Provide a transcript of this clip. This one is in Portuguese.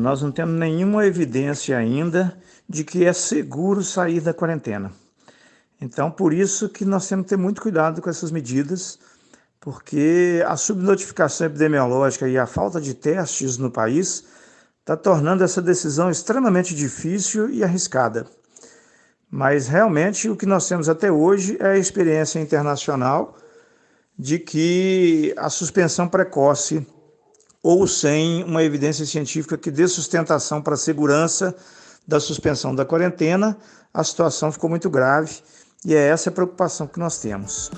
Nós não temos nenhuma evidência ainda de que é seguro sair da quarentena. Então, por isso que nós temos que ter muito cuidado com essas medidas, porque a subnotificação epidemiológica e a falta de testes no país está tornando essa decisão extremamente difícil e arriscada. Mas realmente o que nós temos até hoje é a experiência internacional de que a suspensão precoce ou sem uma evidência científica que dê sustentação para a segurança da suspensão da quarentena, a situação ficou muito grave e é essa a preocupação que nós temos.